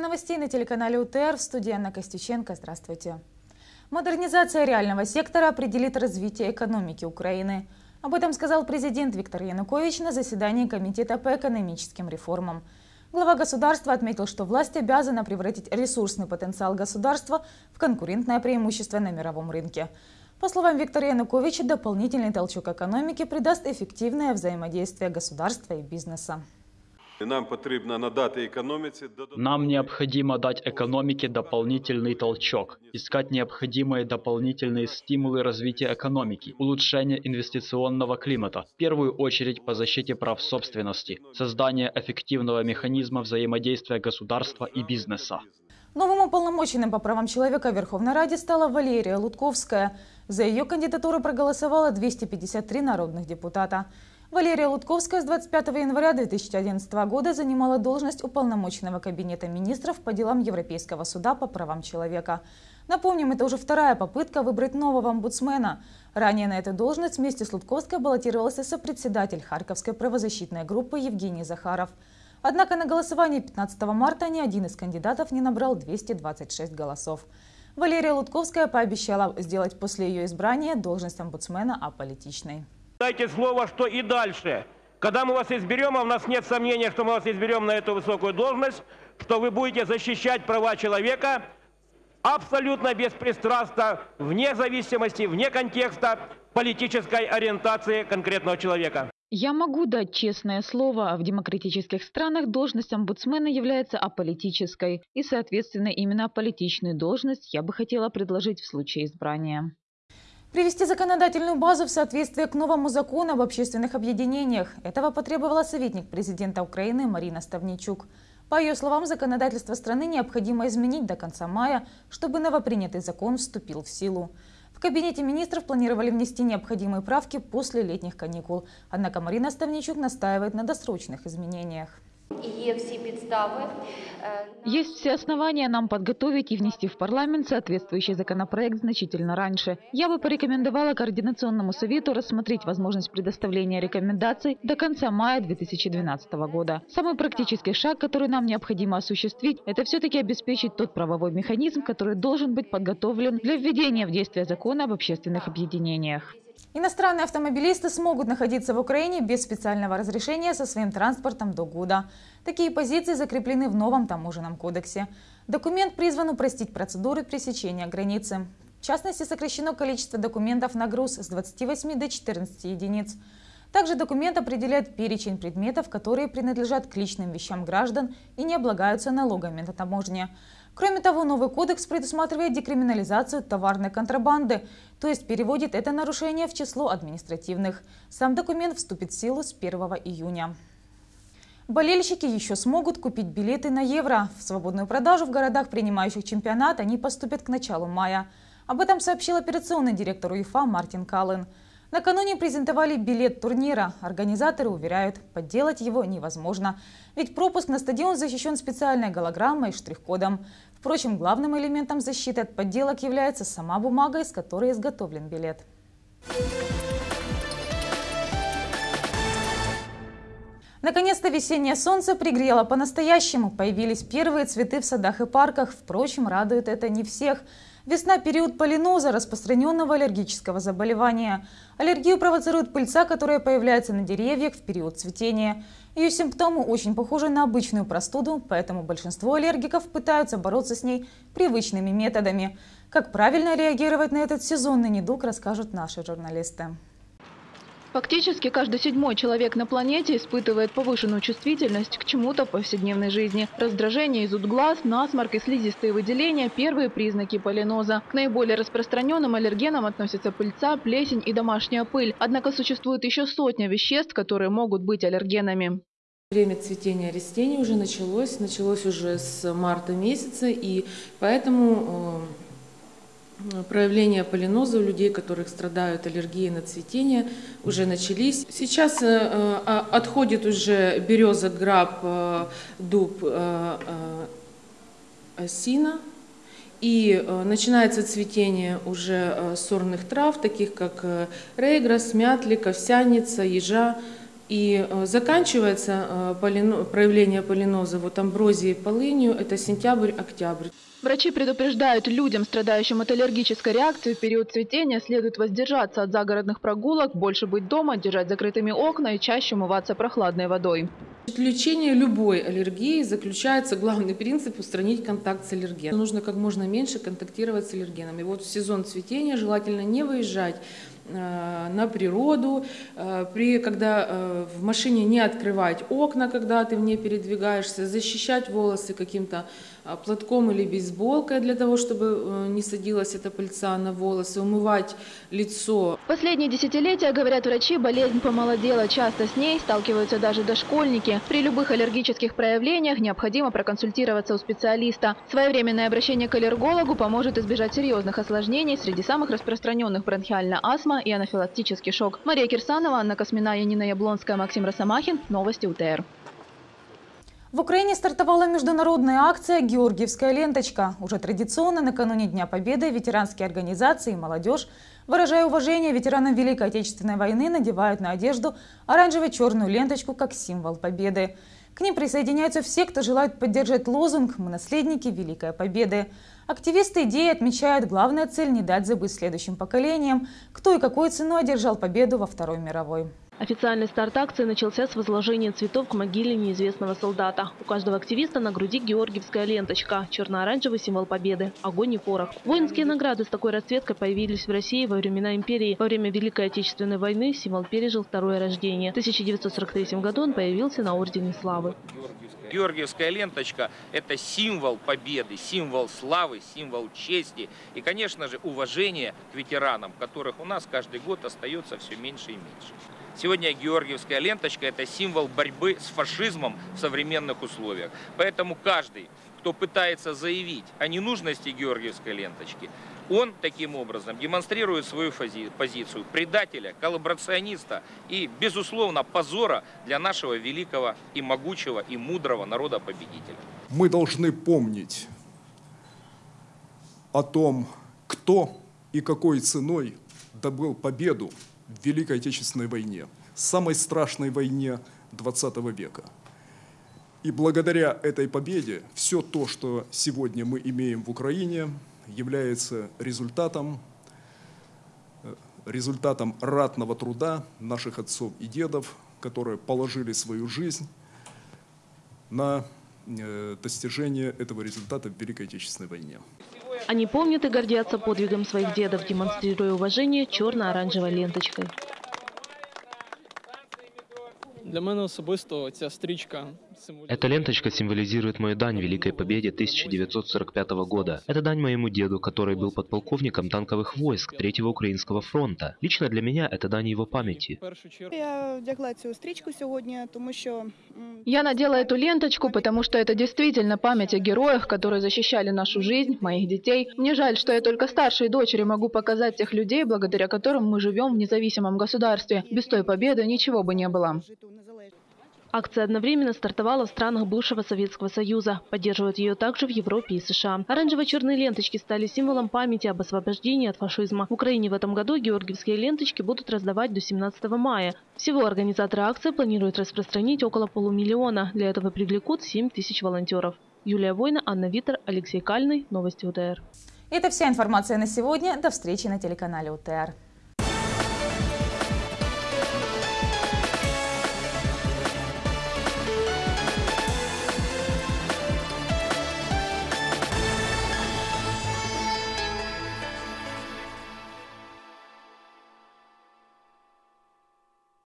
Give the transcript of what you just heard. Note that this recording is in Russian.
Время новостей на телеканале УТР. В студии Анна Костюченко. Здравствуйте. Модернизация реального сектора определит развитие экономики Украины. Об этом сказал президент Виктор Янукович на заседании Комитета по экономическим реформам. Глава государства отметил, что власть обязана превратить ресурсный потенциал государства в конкурентное преимущество на мировом рынке. По словам Виктора Януковича, дополнительный толчок экономики придаст эффективное взаимодействие государства и бизнеса. Нам потрібно надати економіці Нам необходимо дать экономике дополнительный толчок, искать необходимые дополнительные стимулы развития экономики, улучшение инвестиционного климата, в первую очередь по защите прав собственности, создание эффективного механизма взаимодействия государства и бизнеса. Новым уполномоченным по правам человека в Верховной Раде стала Валерия Лутковская. За ее кандидатуру проголосовало 253 народных депутата. Валерия Лутковская с 25 января 2011 года занимала должность уполномоченного Кабинета министров по делам Европейского суда по правам человека. Напомним, это уже вторая попытка выбрать нового омбудсмена. Ранее на эту должность вместе с Лутковской баллотировался сопредседатель Харьковской правозащитной группы Евгений Захаров. Однако на голосовании 15 марта ни один из кандидатов не набрал 226 голосов. Валерия Лутковская пообещала сделать после ее избрания должность омбудсмена аполитичной. Дайте слово, что и дальше. Когда мы вас изберем, а у нас нет сомнения, что мы вас изберем на эту высокую должность, что вы будете защищать права человека абсолютно беспристрастно, вне зависимости, вне контекста политической ориентации конкретного человека. Я могу дать честное слово, в демократических странах должность омбудсмена является аполитической, и, соответственно, именно аполитичную должность я бы хотела предложить в случае избрания. Привести законодательную базу в соответствие к новому закону об общественных объединениях. Этого потребовала советник президента Украины Марина Ставничук. По ее словам, законодательство страны необходимо изменить до конца мая, чтобы новопринятый закон вступил в силу. В кабинете министров планировали внести необходимые правки после летних каникул. Однако Марина Ставничук настаивает на досрочных изменениях. Є всі підстави. е, Есть все основания нам подготовить и внести в парламент соответствующий законопроект значительно раньше. Я бы порекомендовала Координационному совету рассмотреть возможность предоставления рекомендаций до конца мая 2012 года. Самый практический шаг, который нам необходимо осуществить, это все-таки обеспечить тот правовой механизм, который должен быть подготовлен для введения в действие закона об общественных объединениях. Иностранные автомобилисты смогут находиться в Украине без специального разрешения со своим транспортом до года. Такие позиции закреплены в новом таможенном кодексе. Документ призван упростить процедуры пресечения границы. В частности, сокращено количество документов на груз с 28 до 14 единиц. Также документ определяет перечень предметов, которые принадлежат к личным вещам граждан и не облагаются налогами на таможне. Кроме того, новый кодекс предусматривает декриминализацию товарной контрабанды, то есть переводит это нарушение в число административных. Сам документ вступит в силу с 1 июня. Болельщики еще смогут купить билеты на Евро. В свободную продажу в городах, принимающих чемпионат, они поступят к началу мая. Об этом сообщил операционный директор УЕФА Мартин Каллен. Накануне презентовали билет турнира. Организаторы уверяют, подделать его невозможно. Ведь пропуск на стадион защищен специальной голограммой и штрих-кодом. Впрочем, главным элементом защиты от подделок является сама бумага, из которой изготовлен билет. Наконец-то весеннее солнце пригрело по-настоящему. Появились первые цветы в садах и парках. Впрочем, радует это не всех. Весна – период полиноза, распространенного аллергического заболевания. Аллергию провоцирует пыльца, которая появляется на деревьях в период цветения. Ее симптомы очень похожи на обычную простуду, поэтому большинство аллергиков пытаются бороться с ней привычными методами. Как правильно реагировать на этот сезонный недуг, расскажут наши журналисты. Фактически каждый седьмой человек на планете испытывает повышенную чувствительность к чему-то в повседневной жизни. Раздражение, зуд глаз, насморк и слизистые выделения – первые признаки полиноза. К наиболее распространенным аллергенам относятся пыльца, плесень и домашняя пыль. Однако существует еще сотня веществ, которые могут быть аллергенами. Время цветения растений уже началось, началось уже с марта месяца, и поэтому э, проявления полиноза у людей, которых страдают аллергией на цветение, уже начались. Сейчас э, э, отходит уже береза, граб, э, дуб, э, э, осина. И э, начинается цветение уже э, сорных трав, таких как э, рейграс, мятлик, овсяница, ежа. И э, заканчивается э, проявление полиноза вот амброзией полынью, это сентябрь-октябрь. Врачи предупреждают людям, страдающим от аллергической реакции, в период цветения следует воздержаться от загородных прогулок, больше быть дома, держать закрытыми окна и чаще умываться прохладной водой. Лечение любой аллергии заключается, главный принцип, устранить контакт с аллергеном. Нужно как можно меньше контактировать с аллергеном. И вот в сезон цветения желательно не выезжать э, на природу, э, при, когда э, в машине не открывать окна, когда ты в ней передвигаешься, защищать волосы каким-то платком или бейсболкой для того, чтобы не садилась эта пыльца на волосы, умывать лицо. Последние десятилетия, говорят врачи, болезнь помолодела. Часто с ней сталкиваются даже дошкольники. При любых аллергических проявлениях необходимо проконсультироваться у специалиста. Своевременное обращение к аллергологу поможет избежать серьезных осложнений. Среди самых распространенных бронхиальная астма и анафилактический шок. Мария Кирсанова, Анна Космина, Янина Яблонская, Максим Росомахин. Новости УТР. В Украине стартовала международная акция «Георгиевская ленточка». Уже традиционно накануне Дня Победы ветеранские организации и молодежь, выражая уважение ветеранам Великой Отечественной войны, надевают на одежду оранжево-черную ленточку как символ победы. К ним присоединяются все, кто желает поддержать лозунг «Мы наследники Великой Победы». Активисты идеи отмечают, главная цель – не дать забыть следующим поколениям, кто и какой ценой одержал победу во Второй мировой. Официальный старт акции начался с возложения цветов к могиле неизвестного солдата. У каждого активиста на груди георгиевская ленточка, черно-оранжевый символ победы, огонь и порох. Воинские награды с такой расцветкой появились в России во времена империи. Во время Великой Отечественной войны символ пережил второе рождение. В 1943 году он появился на Ордене Славы. Георгиевская ленточка – это символ победы, символ славы, символ чести и, конечно же, уважения к ветеранам, которых у нас каждый год остается все меньше и меньше. Сегодня Георгиевская ленточка – это символ борьбы с фашизмом в современных условиях. Поэтому каждый, кто пытается заявить о ненужности Георгиевской ленточки, он таким образом демонстрирует свою позицию предателя, коллаборациониста и, безусловно, позора для нашего великого и могучего и мудрого народа-победителя. Мы должны помнить о том, кто и какой ценой добыл победу в Великой Отечественной войне, самой страшной войне XX века. И благодаря этой победе все то, что сегодня мы имеем в Украине, является результатом, э, результатом ратного труда наших отцов и дедов, которые положили свою жизнь на э, достижение этого результата в Великой Отечественной войне. Они помнят и гордятся подвигом своих дедов, демонстрируя уважение черно-оранжевой ленточкой. Для мене особисто ця стрічка Эта ленточка символизирует мою дань Великой Победе 1945 года. Это дань моему деду, который был подполковником танковых войск Третьего Украинского фронта. Лично для меня это дань его памяти. Я надела эту ленточку, потому что это действительно память о героях, которые защищали нашу жизнь, моих детей. Мне жаль, что я только старшей дочери могу показать тех людей, благодаря которым мы живем в независимом государстве. Без той победы ничего бы не было. Акция одновременно стартовала в странах бывшего Советского Союза. Поддерживают ее также в Европе и США. Оранжево-черные ленточки стали символом памяти об освобождении от фашизма. В Украине в этом году георгиевские ленточки будут раздавать до 17 мая. Всего организаторы акции планируют распространить около полумиллиона. Для этого привлекут 7 тысяч волонтеров. Юлия Война, Анна Витер, Алексей Кальный. Новости УТР. Это вся информация на сегодня. До встречи на телеканале УТР.